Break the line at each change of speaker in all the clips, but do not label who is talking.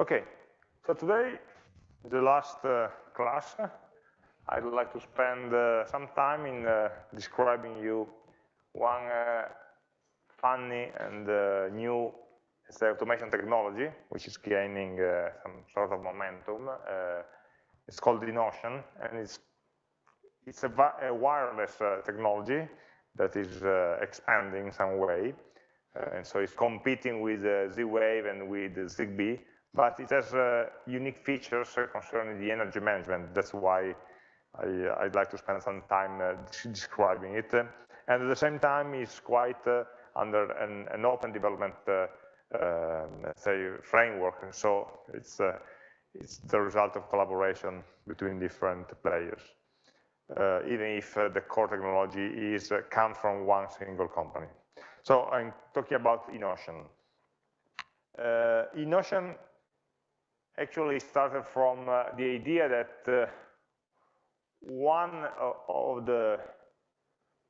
Okay, so today, the last uh, class, I'd like to spend uh, some time in uh, describing you one uh, funny and uh, new automation technology, which is gaining uh, some sort of momentum. it's called EnOcean, and it's it's a, a wireless technology that is expanding in some way. Uh, and so it's competing with uh, Z-Wave and with ZigBee, but it has uh, unique features concerning the energy management. That's why I, would like to spend some time describing it. And at the same time, it's quite under an, an, open development um, say framework. So it's uh, it's the result of collaboration between different players, uh, even if uh, the core technology is comes from one single company. So I'm talking about EnOcean. Uh, EnOcean actually started from uh, the idea that uh, one of the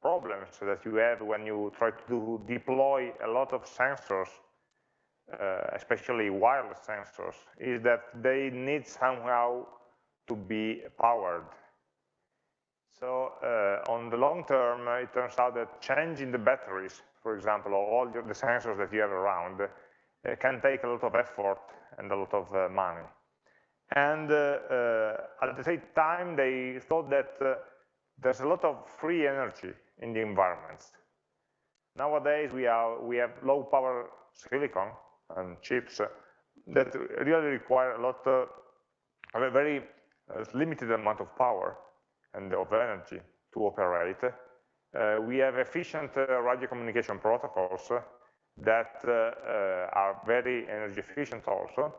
problems that you have when you try to deploy a lot of sensors, uh, especially wireless sensors, is that they need somehow to be powered. So uh, on the long term, it turns out that changing the batteries for example, or all the sensors that you have around, uh, can take a lot of effort and a lot of uh, money. And uh, uh, at the same time, they thought that uh, there's a lot of free energy in the environments. Nowadays, we, are, we have low power silicon and chips that really require a lot of a very limited amount of power and of energy to operate uh, we have efficient uh, radio communication protocols that uh, are very energy efficient also.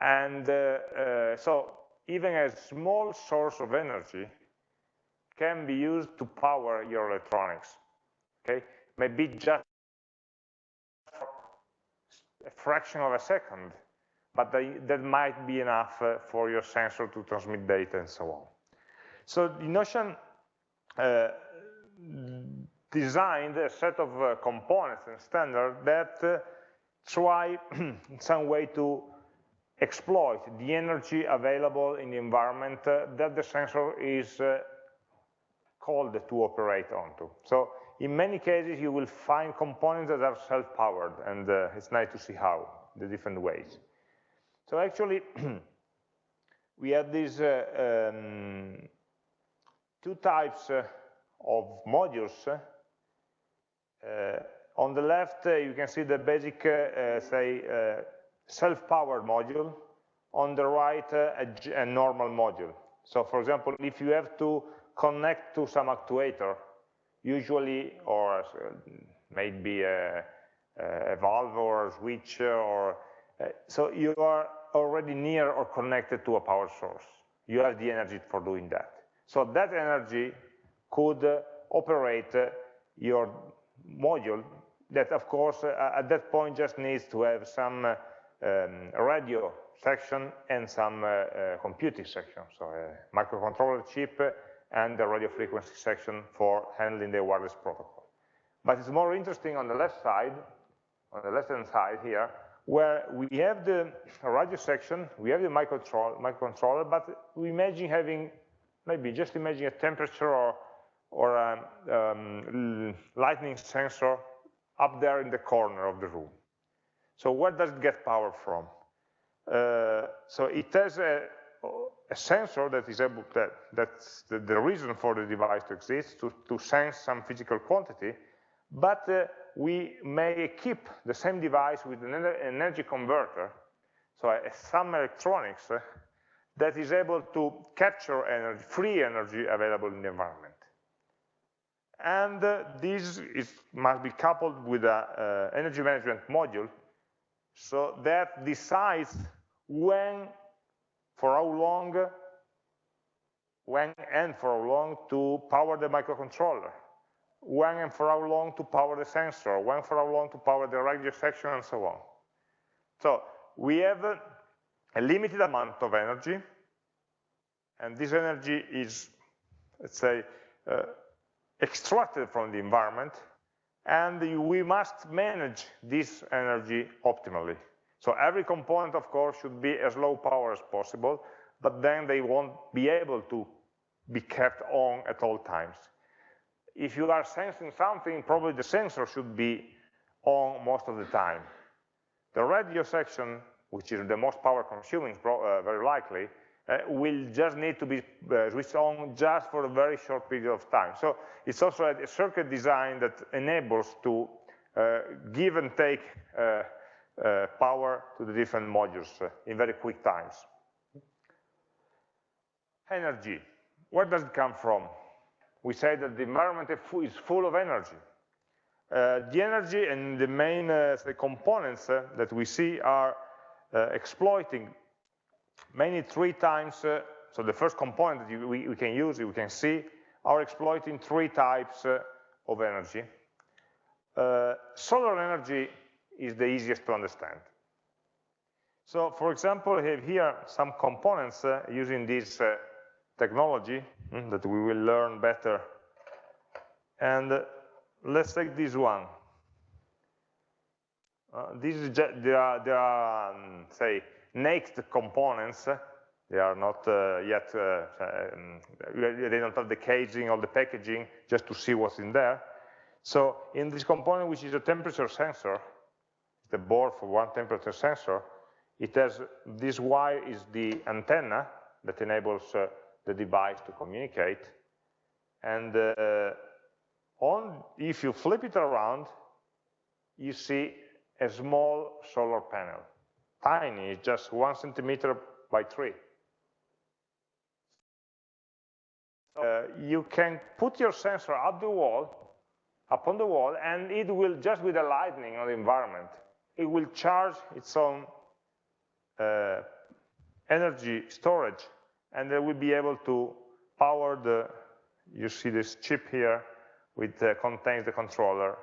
And so even a small source of energy can be used to power your electronics. Okay, maybe just a fraction of a second, but they, that might be enough uh, for your sensor to transmit data and so on. So the EnOcean uh, designed a set of uh, components and standards that uh, try in some way to exploit the energy available in the environment uh, that the sensor is uh, called to operate onto. So in many cases, you will find components that are self-powered, and uh, it's nice to see how, the different ways. So actually, we have these uh, um, two types of modules. Uh, on the left, uh, you can see the basic, uh, say, self-powered module. On the right, a, a normal module. So for example, if you have to connect to some actuator, usually, or maybe a, a, valve or a switch, or uh, so you are already near or connected to a power source. You have the energy for doing that. So that energy could operate your module that, of course, uh, at that point just needs to have some uh, um, radio section and some uh, uh, computing section, so a microcontroller chip and the radio frequency section for handling the wireless protocol. But it's more interesting on the left side, on the left-hand side here, where we have the radio section, we have the microcontroller, but we imagine having, maybe just imagine a temperature or or a um, lightning sensor up there in the corner of the room. So where does it get power from? Uh, so it has a, a, sensor that is able to, that's the, the, reason for the device to exist, to, to sense some physical quantity, but uh, we may keep the same device with an energy converter, so some electronics uh, that is able to capture energy, free energy available in the environment and uh, this is, must be coupled with an uh, energy management module so that decides when, for how long, when and for how long to power the microcontroller, when and for how long to power the sensor, when for how long to power the radio section, and so on. So we have a, limited amount of energy, and this energy is, let's say, uh, extracted from the environment, and we must manage this energy optimally. So every component, of course, should be as low power as possible, but then they won't be able to be kept on at all times. If you are sensing something, probably the sensor should be on most of the time. The radio section, which is the most power consuming, uh, very likely, uh, will just need to be uh, switched on just for a very short period of time. So it's also a, circuit design that enables to uh, give and take uh, uh, power to the different modules in very quick times. Energy, where does it come from? We say that the environment is full of energy. The energy and the main components that we see are exploiting many three times, so the first component that we, we, can use, we can see, are exploiting three types of energy. solar energy is the easiest to understand. So for example, I have here some components uh, using this uh, technology mm, that we will learn better. And let's take this one. Uh, just, there are, there are um, say, naked components. They are not uh, yet, uh, um, they don't have the casing or the packaging just to see what's in there. So in this component, which is a temperature sensor, the board for one temperature sensor, it has, this wire is the antenna that enables uh, the device to communicate. And uh, on, if you flip it around, you see a small solar panel. Tiny, just one centimeter by three. Uh, you can put your sensor up the wall, upon the wall, and it will, just with the lightning on the environment, it will charge its own uh, energy storage, and it will be able to power the, you see this chip here, which uh, contains the controller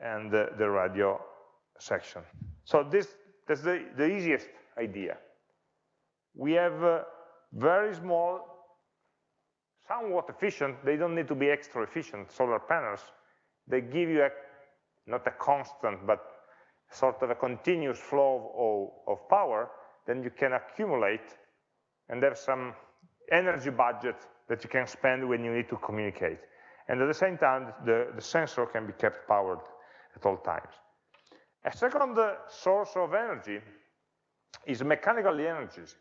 and the, the radio section. So this that's the, the easiest idea. We have uh, very small, somewhat efficient, they don't need to be extra efficient solar panels. They give you a, not a constant, but sort of a continuous flow of, of power, then you can accumulate and have some energy budget that you can spend when you need to communicate. And at the same time, the, the sensor can be kept powered at all times. A second uh, source of energy is mechanical energies.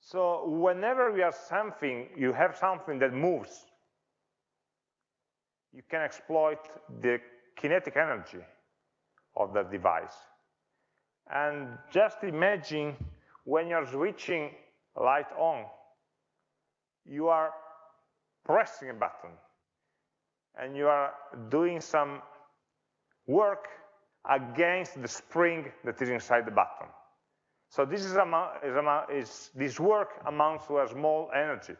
So whenever you have something, you have something that moves, you can exploit the kinetic energy of that device. And just imagine when you're switching light on, you are pressing a button and you are doing some work against the spring that is inside the button. So this is, is, is this work amounts to a small energy,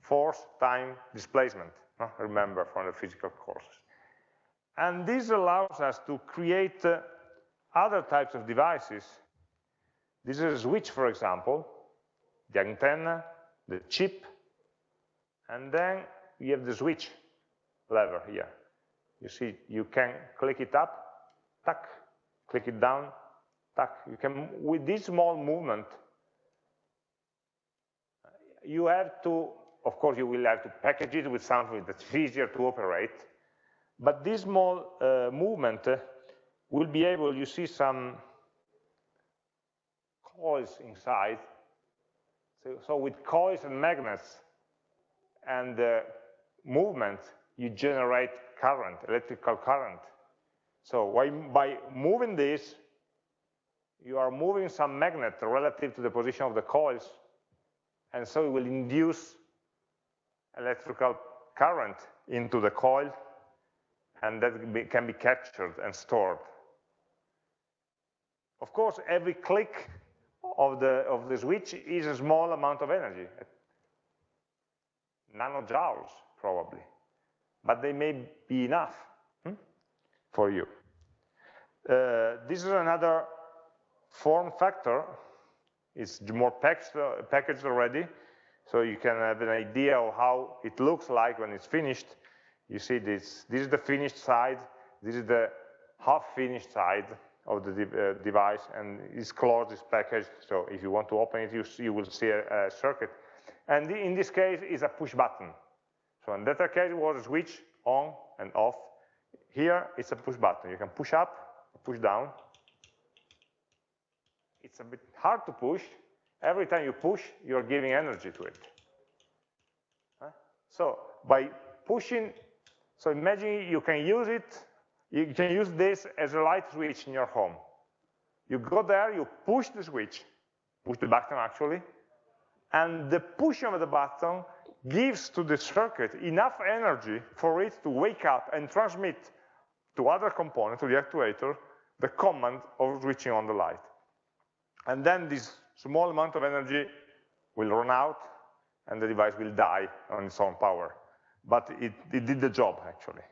force, time, displacement, remember from the physical courses. And this allows us to create uh, other types of devices. This is a switch, for example, the antenna, the chip, and then we have the switch lever here. You see, you can click it up, tuck, click it down, tuck. You can, with this small movement, you have to, of course, you will have to package it with something that's easier to operate, but this small uh, movement uh, will be able, you see some coils inside. So, so with coils and magnets, and uh, movement, you generate current, electrical current. So by moving this, you are moving some magnet relative to the position of the coils, and so it will induce electrical current into the coil, and that can be captured and stored. Of course, every click of the, of the switch is a small amount of energy, nanojoules, probably. But they may be enough hmm, for you. Uh, this is another form factor. It's more packaged, uh, packaged already, so you can have an idea of how it looks like when it's finished. You see this, this is the finished side, this is the half finished side, of the de uh, device and it's closed, it's packaged, so if you want to open it, you, you will see a, a circuit. And the, in this case, is a push button. So in that case, it was a switch on and off. Here, it's a push button. You can push up, push down. It's a bit hard to push. Every time you push, you're giving energy to it. So by pushing, so imagine you can use it, you can use this as a light switch in your home. You go there, you push the switch, push the button actually, and the pushing of the button gives to the circuit enough energy for it to wake up and transmit to other components, to the actuator, the command of switching on the light. And then this small amount of energy will run out and the device will die on its own power. But it, it did the job, actually.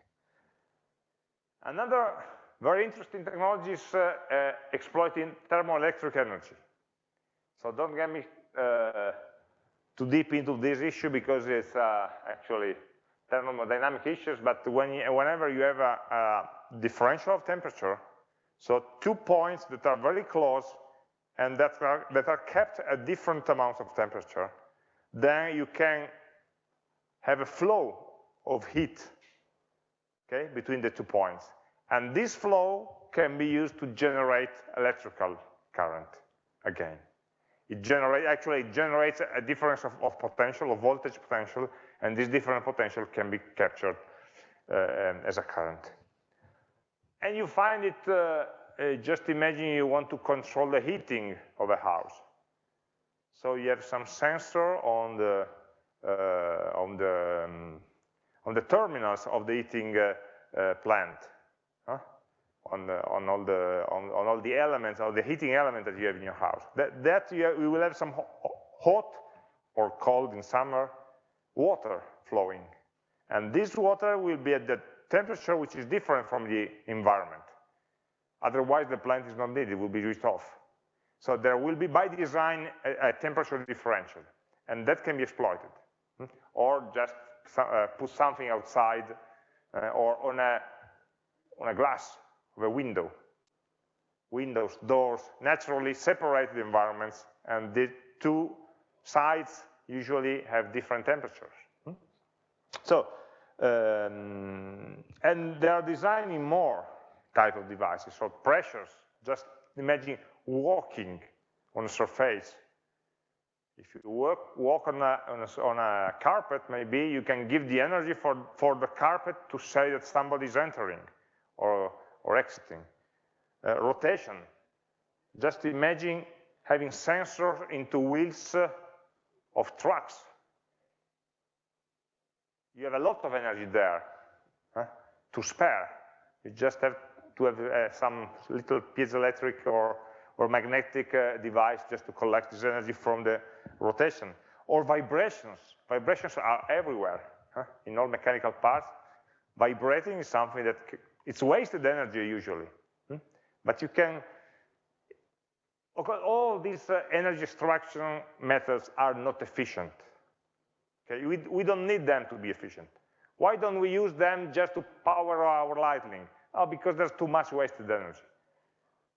Another very interesting technology is uh, uh, exploiting thermoelectric energy. So don't get me uh, too deep into this issue because it's uh, actually thermodynamic issues, but when you, whenever you have a, a differential of temperature, so two points that are very close and that are, that are kept at different amounts of temperature, then you can have a flow of heat okay, between the two points. And this flow can be used to generate electrical current again. It generate, actually it generates a difference of, of potential, of voltage potential, and this different potential can be captured uh, um, as a current. And you find it, uh, uh, just imagine you want to control the heating of a house. So you have some sensor on the uh, on the um, on the terminals of the heating uh, uh, plant? On the, on all the on, on, all the elements of the heating element that you have in your house. That that you, have, you will have some hot or cold in summer water flowing, and this water will be at the temperature which is different from the environment. Otherwise, the plant is not needed; it will be switched off. So there will be, by design, a, a temperature differential, and that can be exploited. Hmm? Or just uh, put something outside uh, or on a, on a glass a window. Windows, doors, naturally separate the environments, and the two sides usually have different temperatures. Hmm? So, um, and they are designing more type of devices, so pressures, just imagine walking on a surface. If you walk, walk on, a, on, a, on, a, carpet, maybe you can give the energy for, for the carpet to say that somebody is entering or, or exiting. Uh, rotation. Just imagine having sensors into wheels uh, of trucks. You have a lot of energy there huh, to spare. You just have to have uh, some little piezoelectric or or magnetic uh, device just to collect this energy from the rotation. Or vibrations. Vibrations are everywhere huh? in all mechanical parts. Vibrating is something that it's wasted energy usually. Hmm? But you can, all these uh, energy extraction methods are not efficient. Okay, we, we don't need them to be efficient. Why don't we use them just to power our lightning? Oh, because there's too much wasted energy.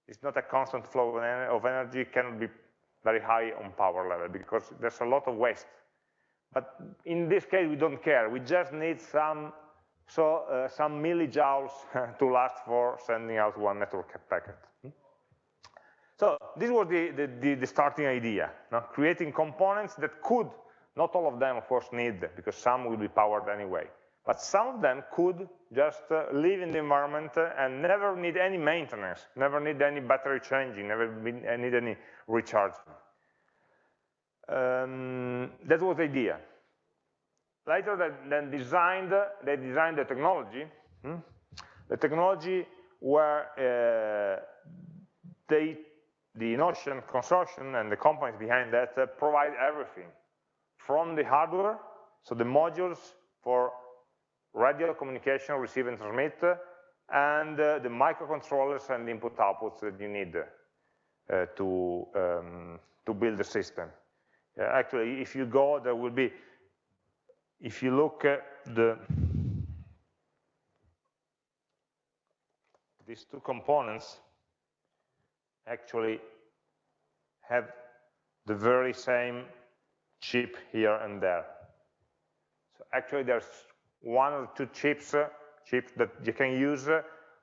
It's not a constant flow of energy, it cannot be very high on power level because there's a lot of waste. But in this case, we don't care. We just need some, so, uh, some millijoules to last for sending out one network packet. Hmm? So this was the, the, the starting idea, creating components that could, not all of them, of course, need, because some will be powered anyway, but some of them could just uh, live in the environment uh, and never need any maintenance, never need any battery changing, never uh, need any recharging. Um, that was the idea. Later, they then designed, they designed the technology, hmm? the technology where uh, they, the EnOcean consortium and the companies behind that uh, provide everything from the hardware, so the modules for radio communication, receive and transmit, and uh, the microcontrollers and input outputs that you need uh, to, um, to build the system. Uh, actually, if you go, there will be, if you look at the, these two components, actually have the very same chip here and there. So actually there's one or two chips, uh, chips that you can use uh,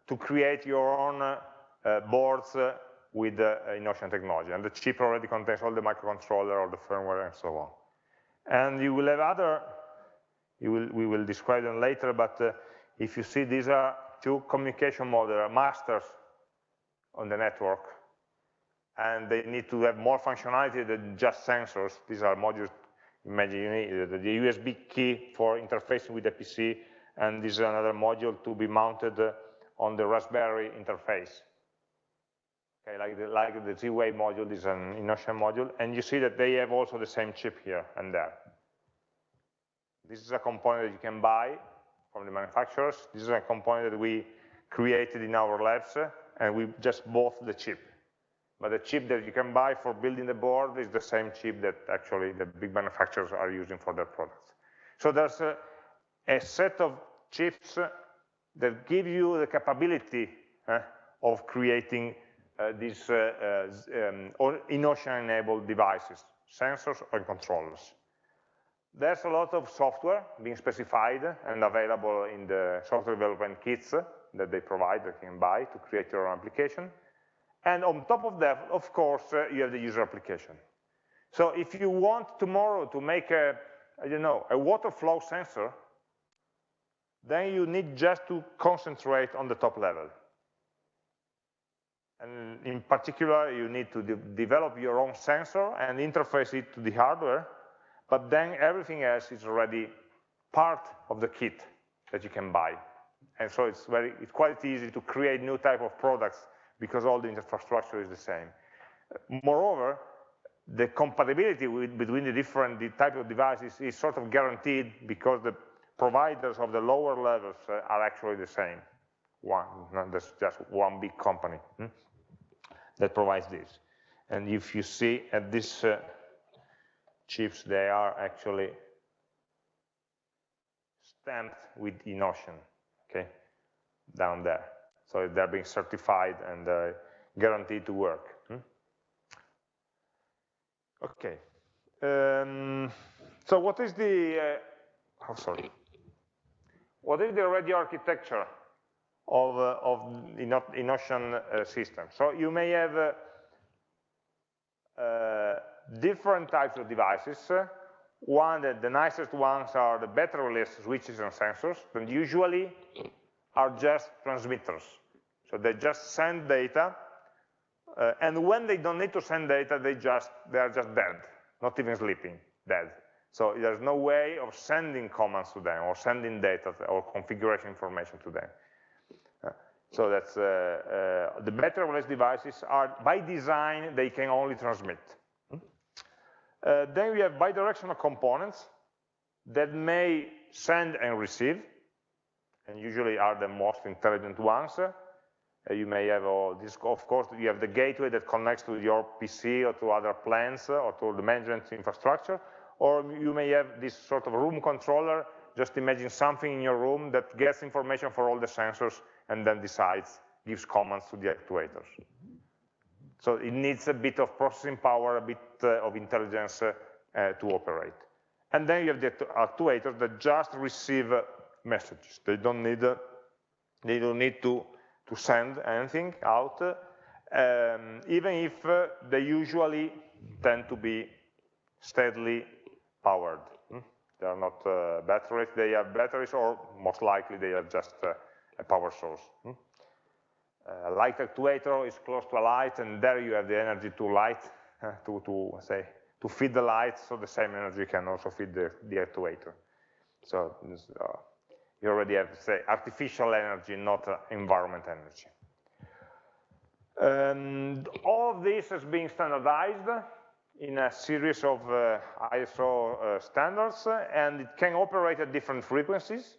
to create your own uh, boards uh, with uh, EnOcean technology. And the chip already contains all the microcontroller, all the firmware, and so on. And you will have other, will, we will describe them later, but uh, if you see these are two communication modules, masters on the network, and they need to have more functionality than just sensors. These are modules, imagine you need the USB key for interfacing with the PC, and this is another module to be mounted on the Raspberry interface. Okay, like the, like the Z-Wave module is an EnOcean module, and you see that they have also the same chip here and there. This is a component that you can buy from the manufacturers. This is a component that we created in our labs, and we just bought the chip. But the chip that you can buy for building the board is the same chip that actually the big manufacturers are using for their products. So there's a, a set of chips that give you the capability uh, of creating uh, these uh, uh um, EnOcean-enabled devices, sensors and controllers. There's a lot of software being specified and available in the software development kits that they provide, that you can buy to create your own application. And on top of that, of course, uh, you have the user application. So if you want tomorrow to make a, I don't know, a water flow sensor, then you need just to concentrate on the top level. And in particular, you need to de develop your own sensor and interface it to the hardware, but then everything else is already part of the kit that you can buy. And so it's, very, it's quite easy to create new type of products because all the infrastructure is the same. Moreover, the compatibility with, between the different the type of devices is sort of guaranteed because the providers of the lower levels uh, are actually the same. One, not just one big company. Hmm? that provides this. And if you see at this uh, chips, they are actually stamped with EnOcean, okay, down there. So they're being certified and uh, guaranteed to work. Hmm? Okay. Um, so what is the, uh, oh sorry, what is the radio architecture of, uh, of EnOcean uh, system. So you may have uh, different types of devices. One, the, the nicest ones are the batteryless switches and sensors, and usually are just transmitters. So they just send data, uh, and when they don't need to send data, they just they are just dead, not even sleeping, dead. So there's no way of sending commands to them or sending data or configuration information to them. So that's uh, uh, the batteryless devices are, by design, they can only transmit. Uh, then we have bidirectional components that may send and receive, and usually are the most intelligent ones. Uh, you may have, oh, this, of course, you have the gateway that connects to your PC or to other plants uh, or to the management infrastructure, or you may have this sort of room controller, just imagine something in your room that gets information for all the sensors and then decides, gives commands to the actuators. So it needs a bit of processing power, a bit of intelligence uh, uh, to operate. And then you have the actuators that just receive uh, messages. They don't need, uh, they don't need to, to send anything out, um, even if uh, they usually tend to be steadily powered. Hmm? They are not batteries, they have batteries, or most likely they are just a power source. Hmm? Uh, light actuator is close to a light, and there you have the energy to light, uh, to, to say, to feed the light, so the same energy can also feed the, the actuator. So uh, you already have, say, artificial energy, not uh, environment energy. And all of this is being standardized in a series of uh, ISO uh, standards, and it can operate at different frequencies.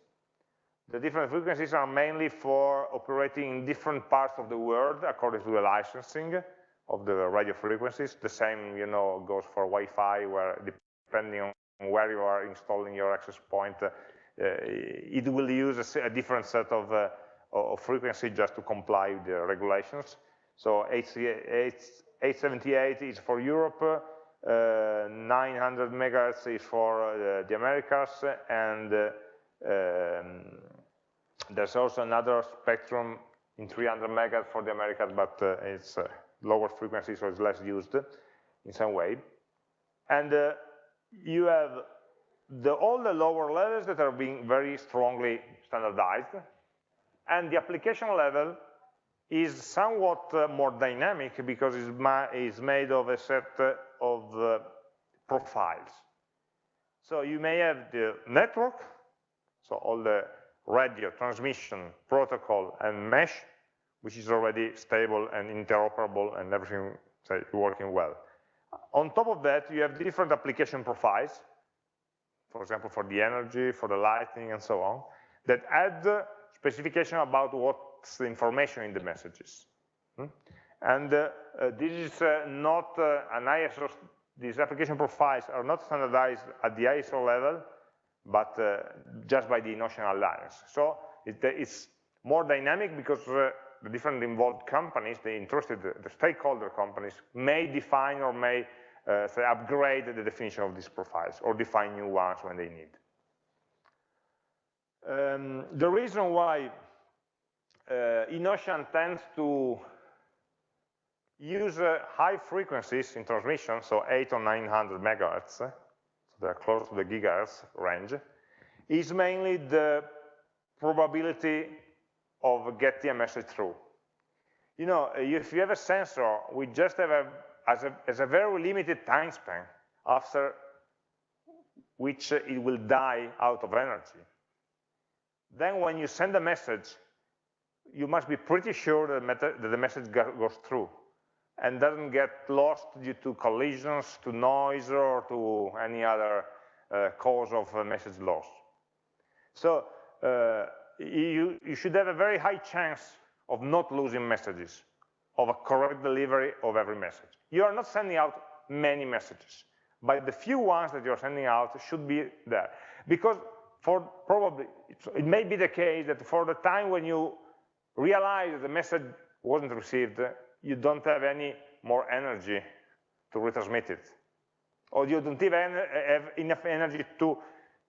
The different frequencies are mainly for operating in different parts of the world according to the licensing of the radio frequencies. The same, you know, goes for Wi-Fi, where depending on where you are installing your access point, uh, it will use a, a different set of, uh, of frequency just to comply with the regulations. So 878 is for Europe, uh, 900 megahertz is for uh, the Americas, and uh, um, there's also another spectrum in 300 megahertz for the Americas, but uh, it's lower frequency, so it's less used in some way. And uh, you have the, all the lower levels that are being very strongly standardized, and the application level is somewhat uh, more dynamic because it's, ma it's, made of a set uh, of uh, profiles. So you may have the network, so all the radio, transmission, protocol, and mesh, which is already stable and interoperable and everything say, working well. On top of that, you have different application profiles, for example, for the energy, for the lighting, and so on, that add specification about what's the information in the messages. Hmm? And uh, uh, this is uh, not uh, an ISO, these application profiles are not standardized at the ISO level, but uh, just by the EnOcean Alliance. So it, it's more dynamic because the different involved companies, the interested, the stakeholder companies, may define or may uh, say upgrade the definition of these profiles or define new ones when they need. Um, the reason why uh, EnOcean tends to use uh, high frequencies in transmission, so 8 or 900 megahertz, so they're close to the gigahertz range, is mainly the probability of getting a message through. You know, if you have a sensor, we just have a, as a, as a very limited time span after which it will die out of energy. Then when you send a message, you must be pretty sure that the message goes through and doesn't get lost due to collisions, to noise, or to any other uh, cause of message loss. So uh, you, you should have a very high chance of not losing messages, of a correct delivery of every message. You are not sending out many messages, but the few ones that you're sending out should be there. Because for probably, it may be the case that for the time when you realize that the message wasn't received, you don't have any more energy to retransmit it. Or you don't even have enough energy to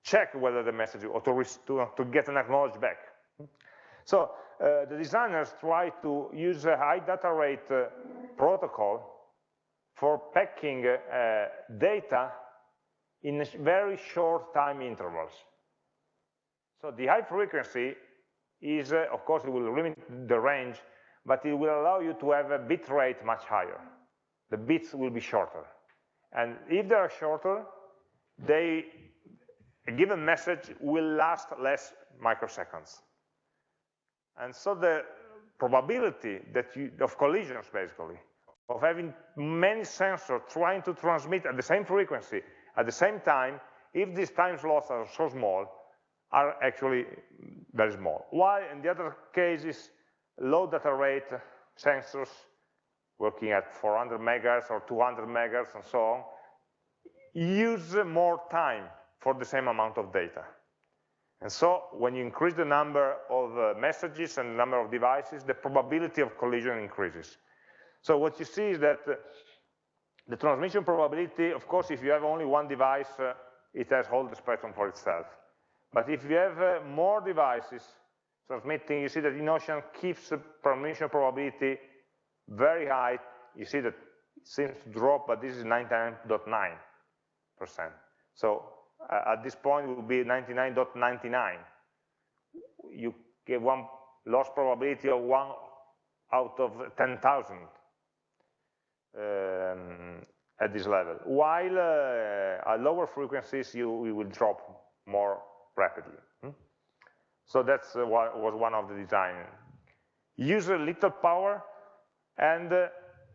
check whether the message, or to, to, to get an acknowledge back. So uh, the designers try to use a high data rate uh, protocol for packing uh, data in very short time intervals. So the high frequency is, uh, of course, it will limit the range, but it will allow you to have a bit rate much higher. The bits will be shorter. And if they are shorter, they a given message will last less microseconds. And so the probability that you, of collisions, basically, of having many sensors trying to transmit at the same frequency, at the same time, if these time slots are so small, are actually very small. While in the other cases, low data rate sensors working at 400 megahertz or 200 megahertz and so on, use more time for the same amount of data. And so when you increase the number of uh, messages and number of devices, the probability of collision increases. So what you see is that uh, the transmission probability, of course, if you have only one device, uh, it has all the spectrum for itself. But if you have uh, more devices transmitting, you see that EnOcean keeps the transmission probability very high. You see that it seems to drop, but this is 99.9%. So uh, at this point will be 99.99. You get one loss probability of one out of 10,000 um, at this level. While uh, at lower frequencies, you, you, will drop more rapidly. Hmm? So that's uh, what was one of the design. Use a little power and uh,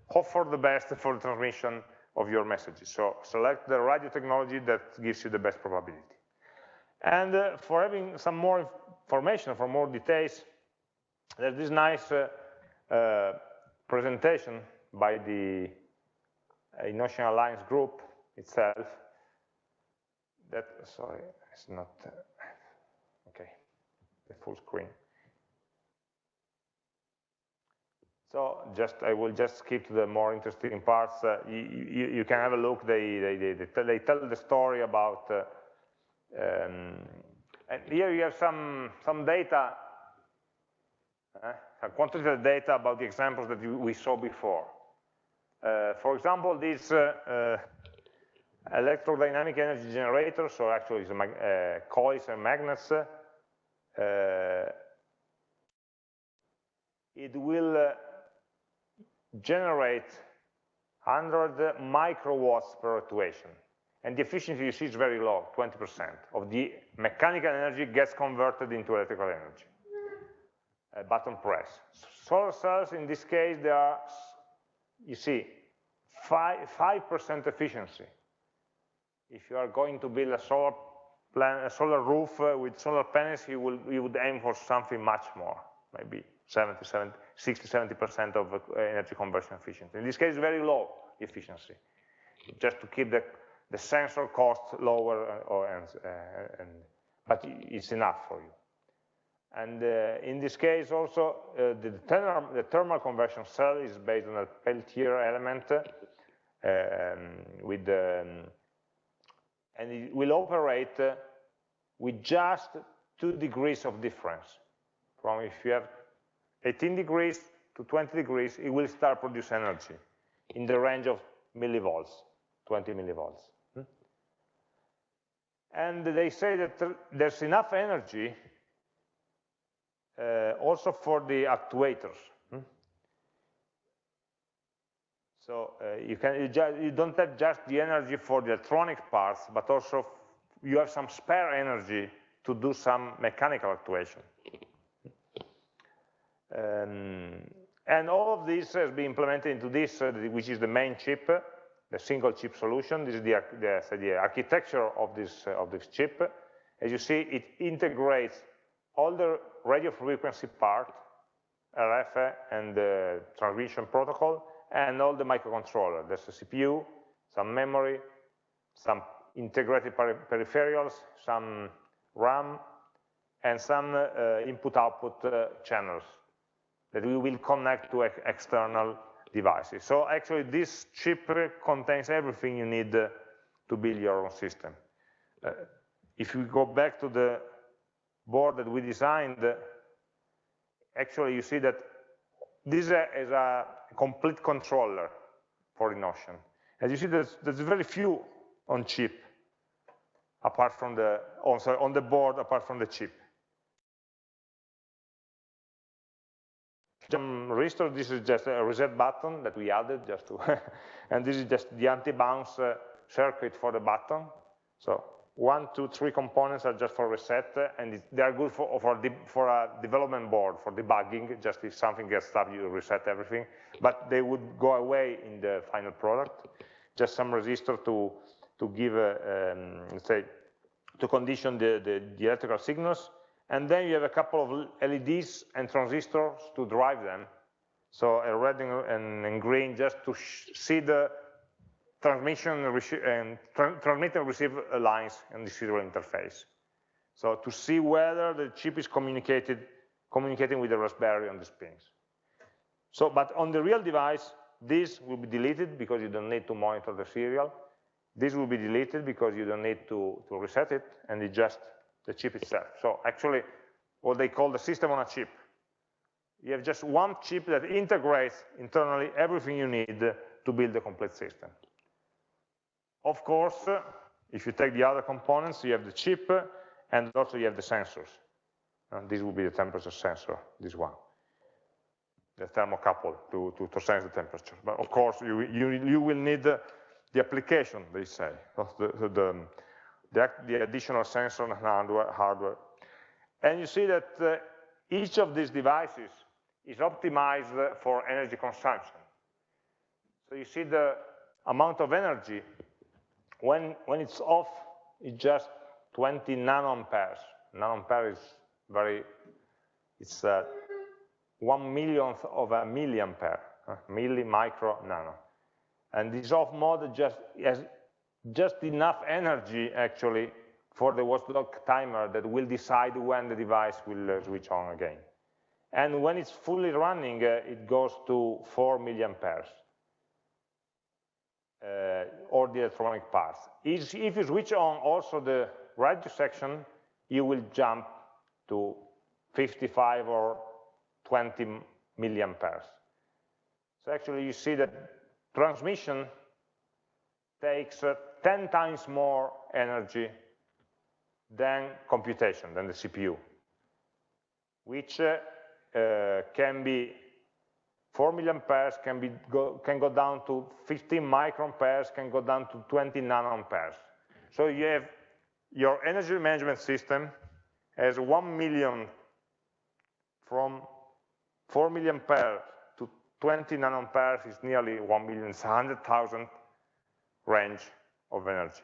hope for the best for the transmission of your messages. So select the radio technology that gives you the best probability. And uh, for having some more information, for more details, there's this nice uh, uh, presentation by the EnOcean Alliance group itself. That, sorry, it's not, uh, okay, the full screen. So just I will just skip to the more interesting parts. Uh, you, you, you, can have a look. They, they, they, they tell the story about, uh, um, and here you have some, some data, uh, some quantitative data about the examples that you, we saw before. Uh, for example, this uh, uh, electrodynamic energy generator, so actually it's a, coils and magnets, it will generate 100 microwatts per actuation. And the efficiency you see is very low, 20% of the mechanical energy gets converted into electrical energy. A button press. Solar cells, in this case, they are, you see, 5% efficiency. If you are going to build a solar, plan, a solar roof uh, with solar panels, you, will, you would aim for something much more, maybe 70, 70, 60, 70% of uh, energy conversion efficiency. In this case, very low efficiency, just to keep the, the sensor cost lower, uh, or, and, uh, and, but it's enough for you. And uh, in this case also, uh, the, thermal, the, thermal, conversion cell is based on a Peltier element um, with, um, and it will operate with just two degrees of difference. From if you have 18 degrees to 20 degrees, it will start produce energy in the range of millivolts, 20 millivolts. Hmm? And they say that there's enough energy uh, also for the actuators. Hmm? So uh, you, can, you, you, don't have just the energy for the electronic parts, but also you have some spare energy to do some mechanical actuation. Um, and all of this has been implemented into this, uh, which is the main chip, the single chip solution. This is the, the, the architecture of this, uh, of this chip. As you see, it integrates all the radio frequency part, RF and the transmission protocol, and all the microcontroller. There's a CPU, some memory, some integrated peripherals, some RAM, and some uh, input-output uh, channels that we will connect to external devices. So actually this chip contains everything you need uh, to build your own system. Uh, if we go back to the board that we designed, uh, actually you see that this is a, complete controller for EnOcean. As you see, there's, there's very few on chip, apart from the, oh, sorry, on the board apart from the chip. Some resistor, this is just a reset button that we added just to, and this is just the anti-bounce uh, circuit for the button. So one, two, three components are just for reset, and they are good for, for, for a development board, for debugging, just if something gets stuck, you reset everything. But they would go away in the final product. Just some resistor to, to give, a, um, say, to condition the, the, the electrical signals, and then you have a couple of LEDs and transistors to drive them. So a red and, and green just to see the transmission and tra transmit and receive lines in the serial interface. So to see whether the chip is communicated, communicating with the Raspberry on these pins. So, but on the real device, this will be deleted because you don't need to monitor the serial. This will be deleted because you don't need to, to reset it, and it just the chip itself. So actually, what they call the system on a chip. You have just one chip that integrates internally everything you need to build a complete system. Of course, if you take the other components, you have the chip, and also you have the sensors. And this will be the temperature sensor, this one, the thermocouple to, to, to sense the temperature. But of course, you, you, you will need the application, they say, the, the, the, the additional sensor and hardware, hardware. And you see that uh, each of these devices is optimized for energy consumption. So you see the amount of energy, when, when it's off, it's just 20 nanoamperes. Nanoampere is very, it's uh, one millionth of a milliampere, uh, milli, micro, nano. And this off mode just has just enough energy actually for the watchdog timer that will decide when the device will uh, switch on again. and when it's fully running, uh, it goes to 4 milliamperes, uh, or the electronic parts. If you switch on also the radio section, you will jump to 55 or 20 milliamperes. So actually you see that transmission takes uh, 10 times more energy than computation, than the CPU, which uh, uh, can be 4 milliamperes, can, be go, can go down to 15 microamperes, can go down to 20 nanoamperes. So you have your energy management system has 1 million from 4 milliamperes to 20 nanoamperes is nearly 1 million, 100,000 range of energy.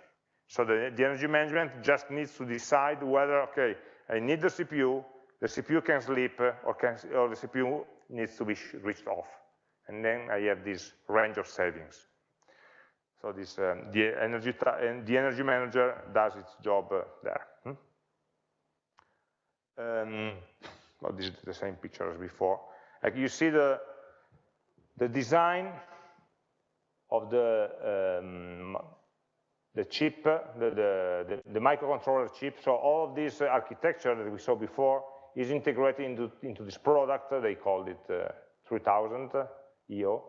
So the, the, energy management just needs to decide whether, okay, I need the CPU, the CPU can sleep, or, can, or the CPU needs to be switched off. And then I have this range of savings. So this, um, the, energy the energy manager does its job uh, there. Hmm? Um, well, this is the same picture as before. Like you see the, the design of the um, the chip, the, the, the, microcontroller chip. So all of this architecture that we saw before is integrated into, into this product. They called it uh, 3000 EO,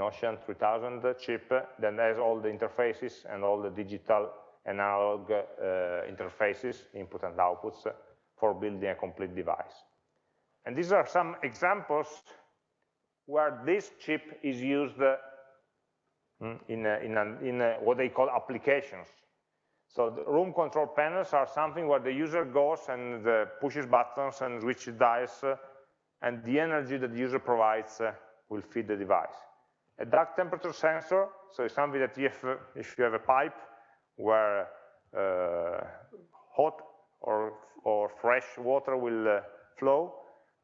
Ocean 3000 chip that has all the interfaces and all the digital analog uh, interfaces, input and outputs, for building a complete device. And these are some examples where this chip is used in, a, in, a, in a, what they call applications. So the room control panels are something where the user goes and uh, pushes buttons and switches dials, uh, and the energy that the user provides uh, will feed the device. A duct temperature sensor, so it's something that if, if you have a pipe where uh, hot or, or fresh water will uh, flow,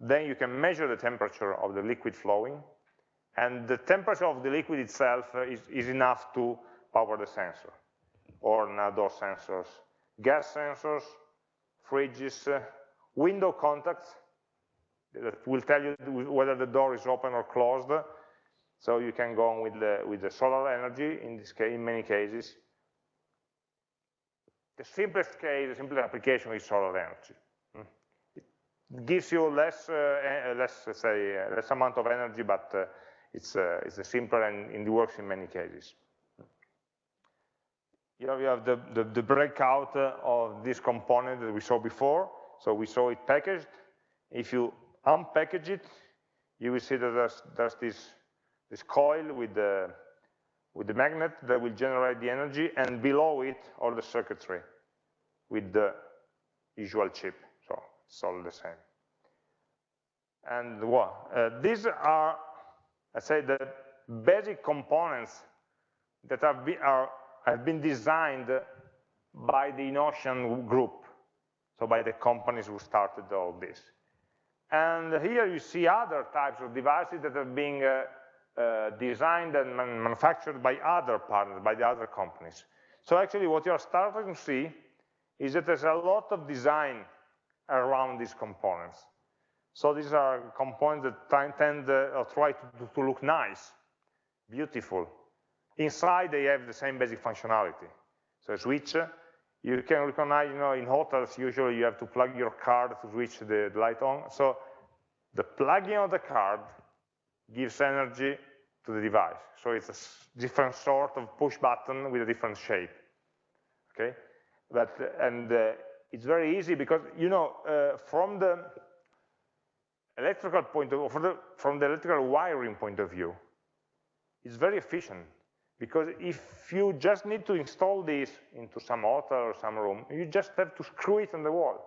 then you can measure the temperature of the liquid flowing, and the temperature of the liquid itself uh, is, is enough to power the sensor, or outdoor sensors. Gas sensors, fridges, uh, window contacts, that will tell you whether the door is open or closed. So you can go on with the, with the solar energy in this case, in many cases. The simplest case, the simplest application is solar energy. Hmm. It gives you less, uh, less, say, uh, less amount of energy, but it's, uh, it's a simpler and it works in many cases. Here we have the, the, the breakout of this component that we saw before. So we saw it packaged. If you unpackage it, you will see that there's, there's this, this coil with the, with the magnet that will generate the energy, and below it, all the circuitry with the usual chip. So it's all the same. And well, uh, these are I say the basic components that have been, are, have been designed by the EnOcean group, so by the companies who started all this. And here you see other types of devices that are being uh, uh, designed and man manufactured by other partners, by the other companies. So actually what you're starting to see is that there's a lot of design around these components. So these are components that tend uh, or try to, to look nice, beautiful. Inside, they have the same basic functionality. So a switch, you can recognize, you know, in hotels, usually you have to plug your card to switch the, light on. So the plugging of the card gives energy to the device. So it's a different sort of push button with a different shape. Okay, but and uh, it's very easy because you know uh, from the electrical point of from the, from the electrical wiring point of view, it's very efficient because if you just need to install this into some hotel or some room, you just have to screw it on the wall.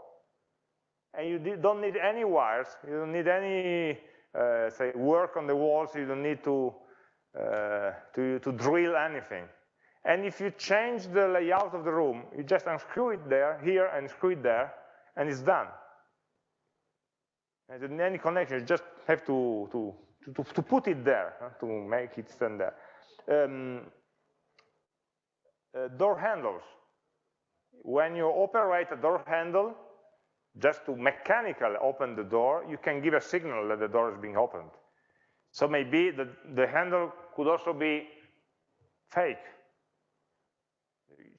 And you don't need any wires, you don't need any, uh, say, work on the walls, you don't need to, uh, to, to drill anything. And if you change the layout of the room, you just unscrew it there, here, and screw it there, and it's done. And any connection, you just have to, to, to, to put it there, huh, to make it stand there. Um, uh, door handles. When you operate a door handle, just to mechanically open the door, you can give a signal that the door is being opened. So maybe the, the handle could also be fake.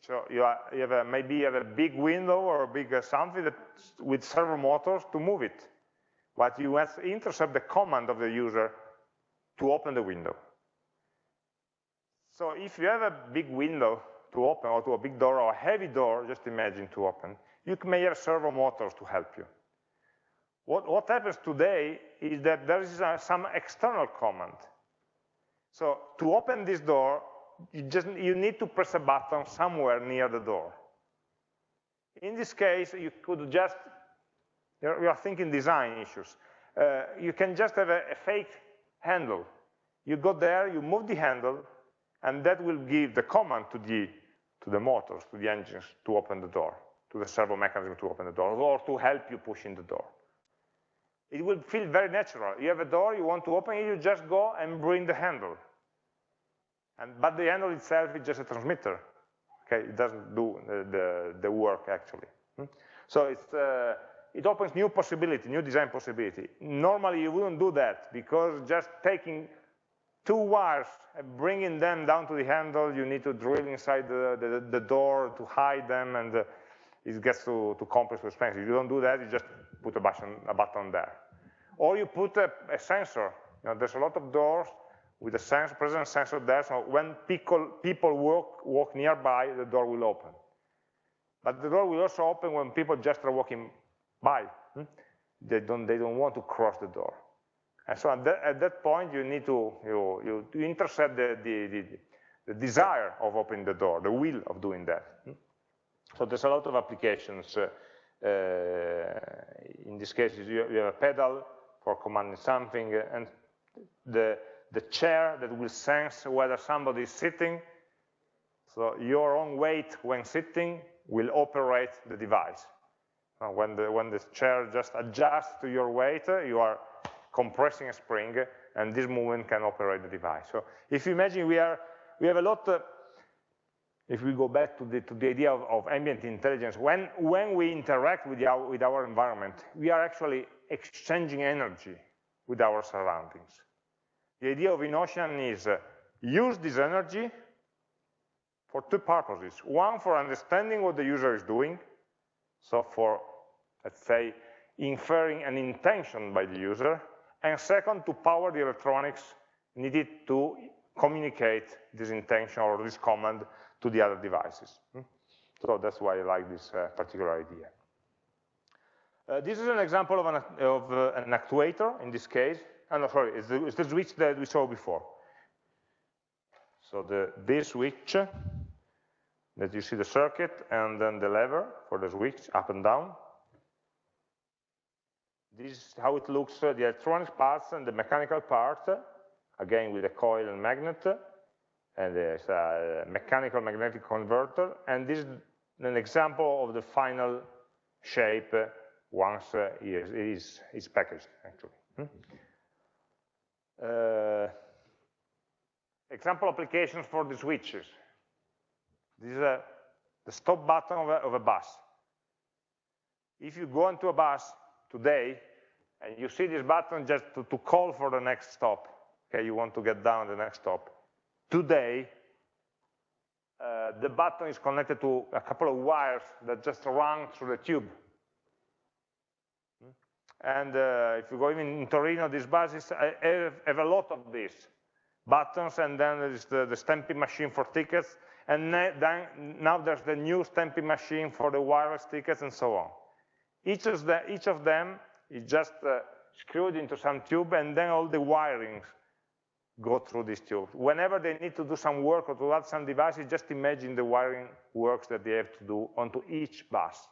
So you, are, you have a, maybe you have a big window or a big uh, something that, with servo motors to move it. But you intercept the command of the user to open the window. So if you have a big window to open or to a big door or a heavy door, just imagine to open, you may have servo motors to help you. What, what happens today is that there is a, some external command. So to open this door, you just you need to press a button somewhere near the door. In this case, you could just, we are thinking design issues. Uh, you can just have a, a fake handle. You go there, you move the handle, and that will give the command to the, to the motors, to the engines, to open the door, to the servo mechanism to open the door, or to help you push in the door. It will feel very natural. You have a door, you want to open it, you just go and bring the handle. And, but the handle itself is just a transmitter. Okay, it doesn't do the, the, the work actually. Hmm? So it's, uh, it opens new possibility, new design possibility. Normally you wouldn't do that because just taking two wires and bringing them down to the handle, you need to drill inside the, the, the door to hide them and uh, it gets too, too complex, too expensive. If you don't do that, you just put a button, a button there. Or you put a, a sensor. You know, there's a lot of doors with a sensor, presence sensor there, so when people, people walk, walk nearby, the door will open. But the door will also open when people just are walking by. Hmm? They, don't, they don't want to cross the door. And so at that, at that point, you need to you, you, you intercept the, the, the, the, desire of opening the door, the will of doing that. Hmm? So there's a lot of applications. Uh, uh, in this case, you, you have a pedal for commanding something, uh, and the, the chair that will sense whether somebody is sitting. So your own weight when sitting will operate the device. Uh, when, the, when the chair just adjusts to your weight, uh, you are compressing a spring, and this movement can operate the device. So if you imagine we, are, we have a lot, uh, if we go back to the, to the idea of, of, ambient intelligence, when, when we interact with our, with our environment, we are actually exchanging energy with our surroundings. The idea of EnOcean is uh, use this energy for two purposes. One, for understanding what the user is doing, so for, let's say, inferring an intention by the user, and second, to power the electronics needed to communicate this intention or this command to the other devices. Hmm? So that's why I like this uh, particular idea. Uh, this is an example of an, of, uh, an actuator, in this case. Oh, sorry, it's the, it's the, switch that we saw before. So the, this switch, that you see the circuit, and then the lever for the switch, up and down. This is how it looks, uh, the electronic parts and the mechanical part, again with a coil and magnet, and there's a mechanical magnetic converter, and this is an example of the final shape once uh, it is, is packaged, actually. Hmm? Uh, example applications for the switches. This is a, the stop button of a, of a bus. If you go into a bus today, and you see this button just to, to call for the next stop, okay, you want to get down the next stop. Today, uh, the button is connected to a couple of wires that just run through the tube. And uh, if you go even in Torino, these buses have, have a lot of these buttons, and then there's the, the stamping machine for tickets, and then now there's the new stamping machine for the wireless tickets, and so on. Each of, the, each of them is just uh, screwed into some tube, and then all the wirings go through this tube. Whenever they need to do some work or to add some devices, just imagine the wiring works that they have to do onto each bus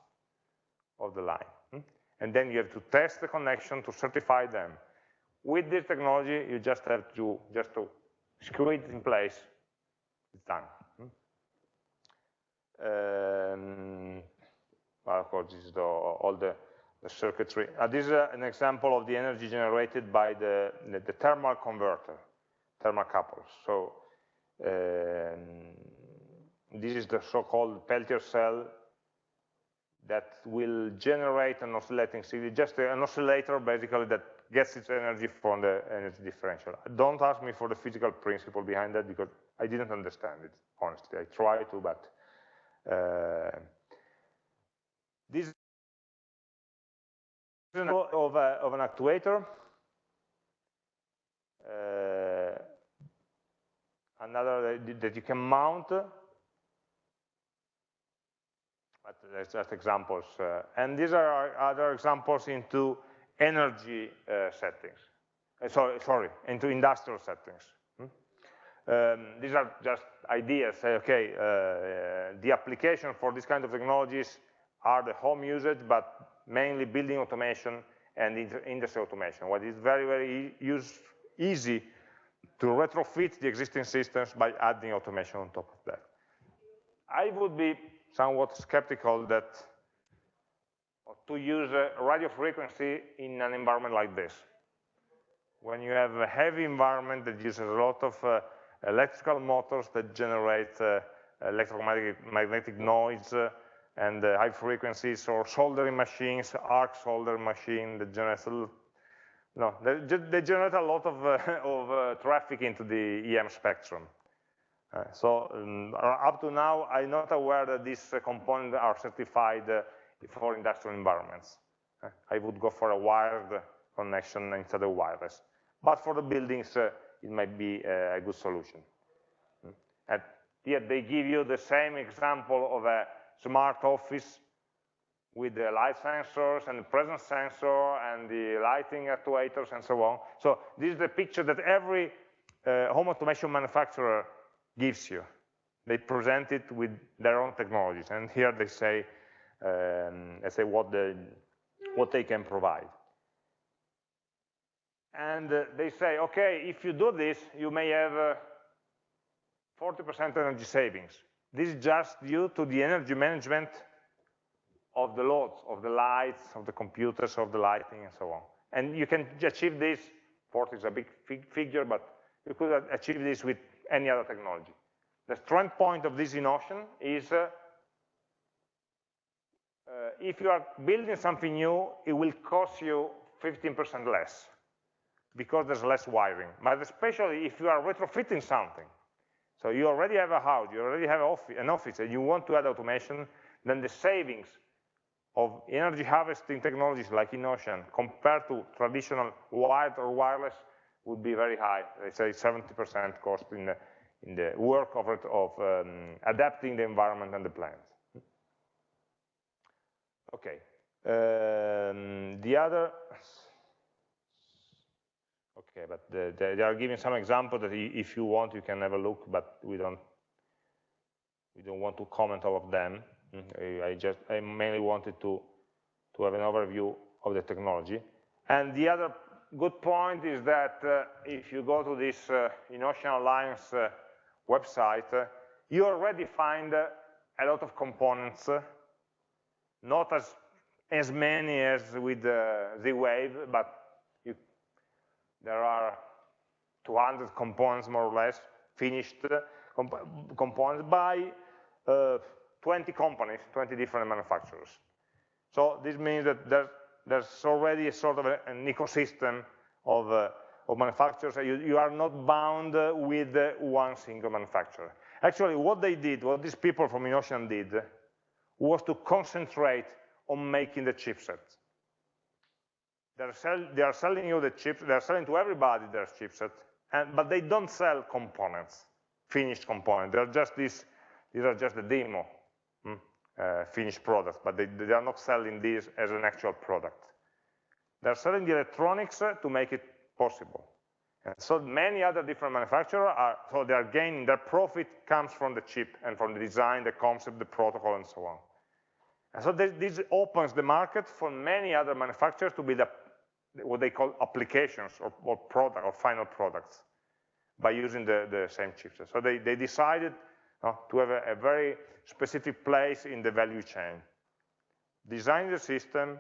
of the line. Hmm? And then you have to test the connection to certify them. With this technology, you just have to just to screw it in place. It's done. Hmm? Um, of course, this is the, all the the circuitry. Uh, this is uh, an example of the energy generated by the, the, the thermal converter, thermocouples. So um, this is the so-called Peltier cell that will generate an oscillating signal, just an oscillator basically that gets its energy from the energy differential. Don't ask me for the physical principle behind that because I didn't understand it, honestly. I tried to, but uh, of, a, of an actuator. Uh, another that you can mount but that's just examples. Uh, and these are other examples into energy uh, settings. Uh, sorry, sorry, into industrial settings. Hmm? Um, these are just ideas. Say, okay, uh, the application for this kind of technologies are the home usage, but mainly building automation and industry automation. What is very, very use, easy to retrofit the existing systems by adding automation on top of that. I would be somewhat skeptical that to use radio frequency in an environment like this. When you have a heavy environment that uses a lot of uh, electrical motors that generate uh, electromagnetic noise uh, and uh, high frequencies, or soldering machines, arc soldering machine that generates no, they, they, generate a lot of, uh, of uh, traffic into the EM spectrum. Uh, so um, up to now, I'm not aware that these uh, components are certified for industrial environments. I would go for a wired connection instead of wireless. But for the buildings, it might be a good solution. Mm. And yet they give you the same example of a smart office with the light sensors and the presence sensor and the lighting actuators and so on. So this is the picture that every home automation manufacturer gives you. They present it with their own technologies, and here they say, um, they say what, the, what they can provide. And uh, they say, okay, if you do this, you may have 40% uh, energy savings. This is just due to the energy management of the loads, of the lights, of the computers, of the lighting, and so on. And you can achieve this, 40 is a big figure, but you could achieve this with any other technology. The strength point of this notion is uh, uh, if you are building something new, it will cost you 15% less because there's less wiring. But especially if you are retrofitting something, so you already have a house, you already have an office, and you want to add automation, then the savings of energy harvesting technologies like EnOcean compared to traditional wired or wireless would be very high. They say 70% cost in the, in the work of, it, of um, adapting the environment and the plants. Okay. Um, the other, okay, but the, the, they are giving some examples that if you want, you can have a look, but we don't, we don't want to comment all of them. Mm, I just, I mainly wanted to, to have an overview of the technology. And the other good point is that uh, if you go to this uh, EnOcean Alliance uh, website, uh, you already find uh, a lot of components, uh, not as, as many as with Z-Wave, but there are 200 components more or less, finished comp components by 20 companies, 20 different manufacturers. So this means that there's there's already a sort of a, an ecosystem of, uh, of manufacturers. You, you, are not bound uh, with uh, one single manufacturer. Actually, what they did, what these people from EnOcean did, was to concentrate on making the chipsets. They're sell, they are selling you the chips, they're selling to everybody their chipset, and, but they don't sell components, finished components. They're just these, these are just the demo uh, finished product, but they, they, are not selling these as an actual product. They're selling the electronics uh, to make it possible. And so many other different manufacturers are, so they are gaining, their profit comes from the chip and from the design, the concept, the protocol, and so on. And so this, this opens the market for many other manufacturers to build what they call applications or, or product or final products by using the, the same chipset. So they, they decided uh, to have a, a, very specific place in the value chain. Design the system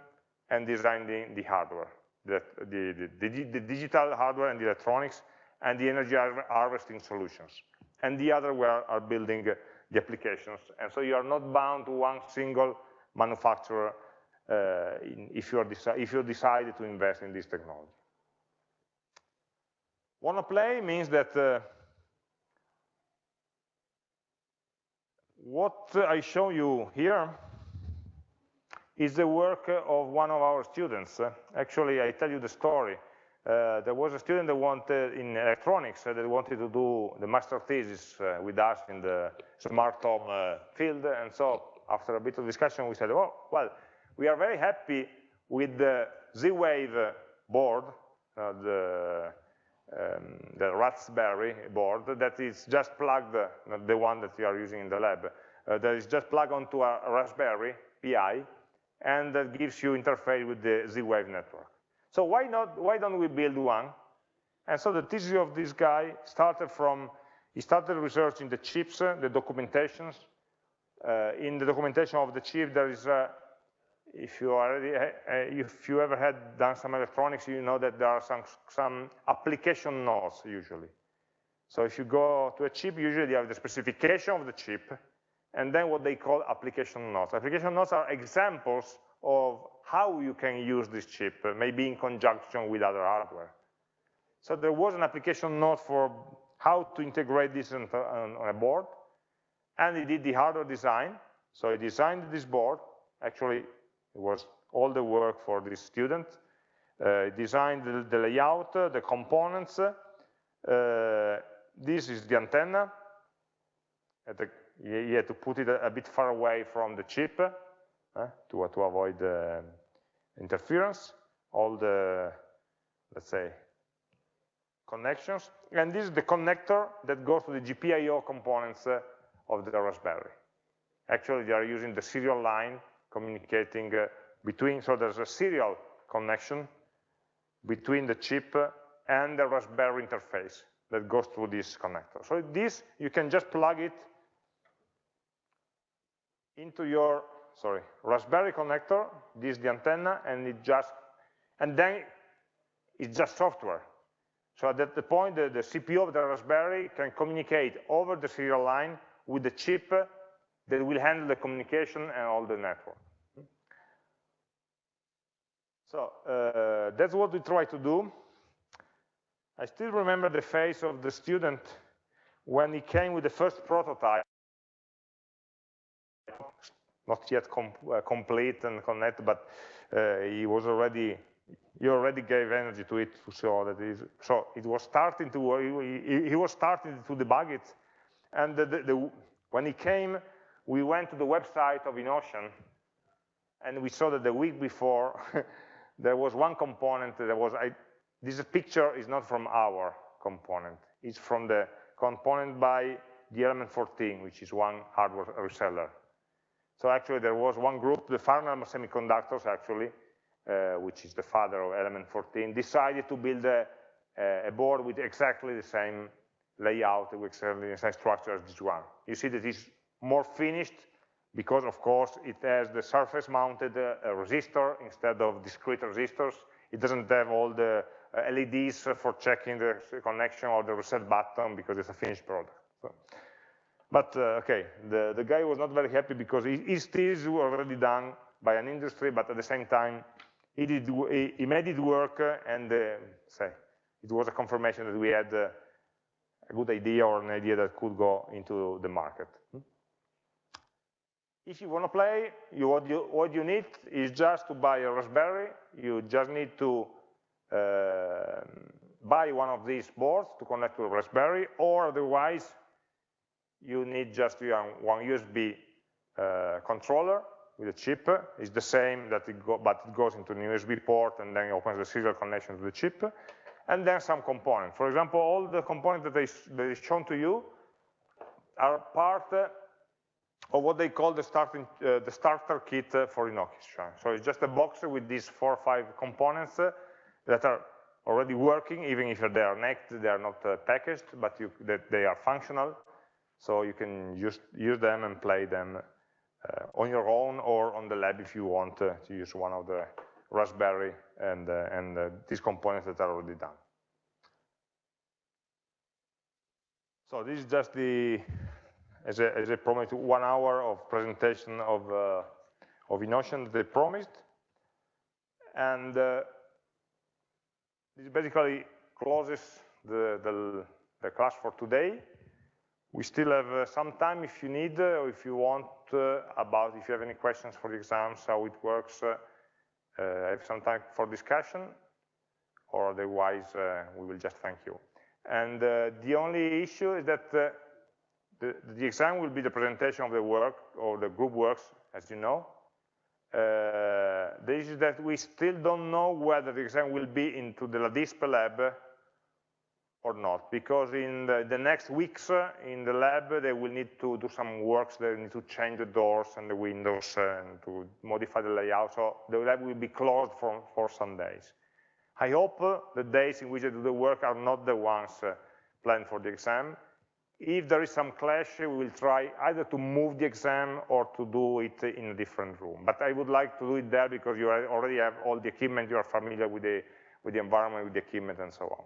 and designing the hardware, the, the, the, the, digital hardware and the electronics and the energy harvesting solutions. And the other are building the applications. And so you are not bound to one single manufacturer in, if, you if you decide to invest in this technology. Wanna play means that uh, what I show you here is the work of one of our students. Actually, I tell you the story. Uh, there was a student that wanted in electronics uh, that wanted to do the master thesis uh, with us in the smart home uh, field, and so after a bit of discussion, we said, oh, well, we are very happy with the Z-Wave board, uh, the um, the Raspberry board that is just plugged, uh, the one that we are using in the lab, uh, that is just plugged onto a Raspberry Pi, and that gives you interface with the Z-Wave network. So why not? Why don't we build one? And so the thesis of this guy started from he started researching the chips, uh, the documentations. Uh, in the documentation of the chip, there is a if you already if you ever had done some electronics, you know that there are some some application notes usually. So if you go to a chip, usually you have the specification of the chip, and then what they call application notes. Application notes are examples of how you can use this chip, maybe in conjunction with other hardware. So there was an application note for how to integrate this on, a board, and he did the hardware design. So he designed this board, actually it was all the work for this student. Uh, designed the, the layout, uh, the components. Uh, this is the antenna. The, you had to put it a, bit far away from the chip uh, to, to avoid interference. All the, let's say, connections. And this is the connector that goes to the GPIO components uh, of the Raspberry. Actually, they are using the serial line communicating uh, between, so there's a serial connection between the chip and the Raspberry interface that goes through this connector. So this, you can just plug it into your, sorry, Raspberry connector, this is the antenna, and it just, and then it's just software. So at that point, the, the CPU of the Raspberry can communicate over the serial line with the chip that will handle the communication and all the network. So uh, that's what we try to do. I still remember the face of the student when he came with the first prototype, not yet com uh, complete and connected, but uh, he was already, he already gave energy to it to show that it is, so it was starting to, he, he was starting to debug it. And the, the, the, when he came, we went to the website of EnOcean, and we saw that the week before, there was one component that was, I, this picture is not from our component, it's from the component by the element 14, which is one hardware reseller. So actually there was one group, the Farnell Semiconductors actually, uh, which is the father of element 14, decided to build a, a board with exactly the same layout, with exactly the same structure as this one. You see that it's more finished because, of course, it has the surface-mounted uh, resistor instead of discrete resistors. It doesn't have all the uh, LEDs for checking the connection or the reset button because it's a finished product. So, but uh, okay, the, the guy was not very happy because his thesis was already done by an industry, but at the same time, he, did, he, made it work and uh, say, it was a confirmation that we had uh, a good idea or an idea that could go into the market. If you want to play, you, what, you, what you need is just to buy a Raspberry. You just need to uh, buy one of these boards to connect to a Raspberry, or otherwise, you need just one USB uh, controller with a chip. It's the same, that it go, but it goes into an USB port and then opens the serial connection to the chip. And then some components. For example, all the components that, is shown to you are part or what they call the, starting, uh, the starter kit uh, for EnOcean. So it's just a box with these four or five components uh, that are already working, even if they are naked, they are not uh, packaged, but you, that they are functional. So you can use, use them and play them uh, on your own or on the lab if you want to use one of the Raspberry and, and these components that are already done. So this is just the as a, as a promise, one hour of presentation of, uh, of they promised. And uh, this basically closes the, the, the, class for today. We still have uh, some time if you need, uh, or if you want, uh, about if you have any questions for the exams, how it works, uh, I have some time for discussion, or otherwise we will just thank you. And the only issue is that the, the exam will be the presentation of the work, or the group works, as you know, uh, the issue is that we still don't know whether the exam will be into the LADISP lab or not, because in the, the, next weeks uh, in the lab they will need to do some works, they need to change the doors and the windows uh, and to modify the layout, so the lab will be closed for, for some days. I hope uh, the days in which I do the work are not the ones uh, planned for the exam, if there is some clash, we will try either to move the exam or to do it in a different room. But I would like to do it there because you already have all the equipment, you are familiar with the, with the environment, with the equipment, and so on.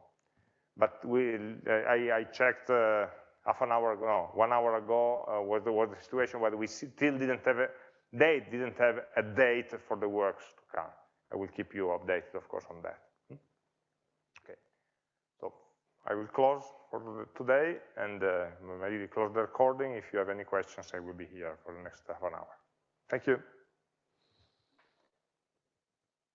But we, I, I checked uh, half an hour ago, no, one hour ago, uh, was, the, was the situation where we still didn't have a, they didn't have a date for the works to come. I will keep you updated, of course, on that. Hmm? Okay, so I will close for today, and uh, maybe close the recording. If you have any questions, I will be here for the next half an hour. Thank you.